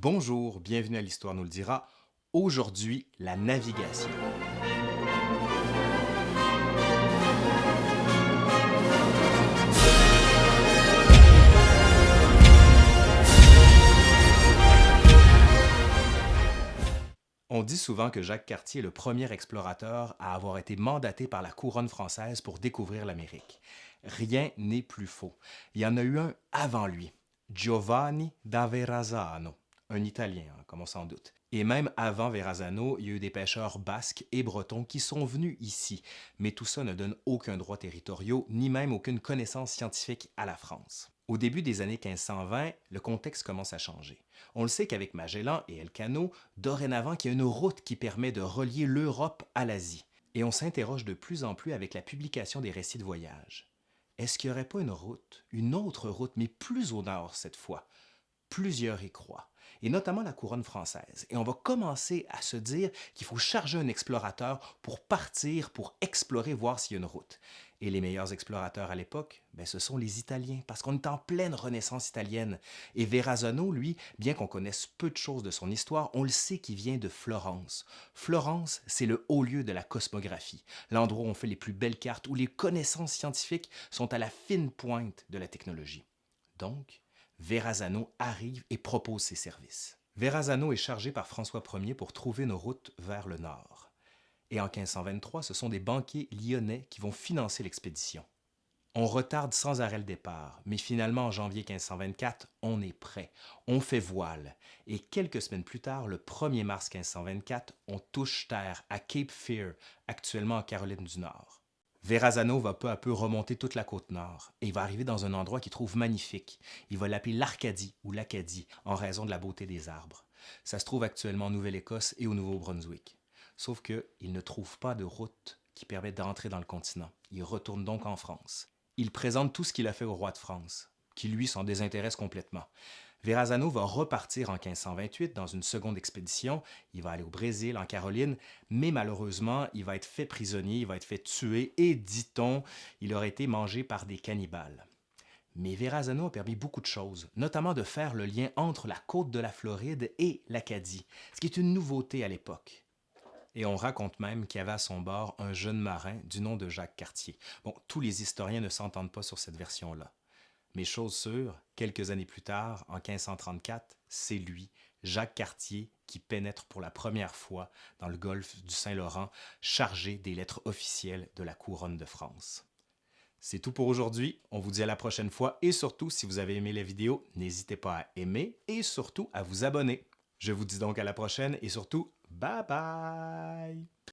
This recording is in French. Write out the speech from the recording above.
Bonjour, bienvenue à l'Histoire nous le dira. Aujourd'hui, la navigation. On dit souvent que Jacques Cartier est le premier explorateur à avoir été mandaté par la couronne française pour découvrir l'Amérique. Rien n'est plus faux. Il y en a eu un avant lui, Giovanni da Verrazzano un Italien, hein, comme on s'en doute. Et même avant Verrazano, il y a eu des pêcheurs basques et bretons qui sont venus ici, mais tout ça ne donne aucun droit territoriaux, ni même aucune connaissance scientifique à la France. Au début des années 1520, le contexte commence à changer. On le sait qu'avec Magellan et Elcano, dorénavant il y a une route qui permet de relier l'Europe à l'Asie. Et on s'interroge de plus en plus avec la publication des récits de voyage. Est-ce qu'il n'y aurait pas une route, une autre route, mais plus au nord cette fois? Plusieurs y croient et notamment la couronne française. Et on va commencer à se dire qu'il faut charger un explorateur pour partir, pour explorer, voir s'il y a une route. Et les meilleurs explorateurs à l'époque, ben, ce sont les Italiens, parce qu'on est en pleine renaissance italienne. Et Verrazzano, lui, bien qu'on connaisse peu de choses de son histoire, on le sait qu'il vient de Florence. Florence, c'est le haut lieu de la cosmographie, l'endroit où on fait les plus belles cartes, où les connaissances scientifiques sont à la fine pointe de la technologie. Donc, Verrazano arrive et propose ses services. Verrazano est chargé par François Ier pour trouver une route vers le nord. Et en 1523, ce sont des banquiers lyonnais qui vont financer l'expédition. On retarde sans arrêt le départ, mais finalement en janvier 1524, on est prêt, on fait voile, et quelques semaines plus tard, le 1er mars 1524, on touche terre à Cape Fear, actuellement en Caroline du Nord. Verrazano va peu à peu remonter toute la côte nord et il va arriver dans un endroit qu'il trouve magnifique. Il va l'appeler l'Arcadie ou l'Acadie en raison de la beauté des arbres. Ça se trouve actuellement en Nouvelle-Écosse et au Nouveau-Brunswick. Sauf qu'il ne trouve pas de route qui permette d'entrer dans le continent. Il retourne donc en France. Il présente tout ce qu'il a fait au roi de France, qui lui s'en désintéresse complètement. Verrazano va repartir en 1528 dans une seconde expédition. Il va aller au Brésil, en Caroline, mais malheureusement, il va être fait prisonnier, il va être fait tuer et, dit-on, il aurait été mangé par des cannibales. Mais Verrazano a permis beaucoup de choses, notamment de faire le lien entre la côte de la Floride et l'Acadie, ce qui est une nouveauté à l'époque. Et on raconte même qu'il y avait à son bord un jeune marin du nom de Jacques Cartier. Bon, tous les historiens ne s'entendent pas sur cette version-là. Mais chose sûre, quelques années plus tard, en 1534, c'est lui, Jacques Cartier, qui pénètre pour la première fois dans le golfe du Saint-Laurent, chargé des lettres officielles de la couronne de France. C'est tout pour aujourd'hui, on vous dit à la prochaine fois et surtout, si vous avez aimé la vidéo, n'hésitez pas à aimer et surtout à vous abonner. Je vous dis donc à la prochaine et surtout, bye bye!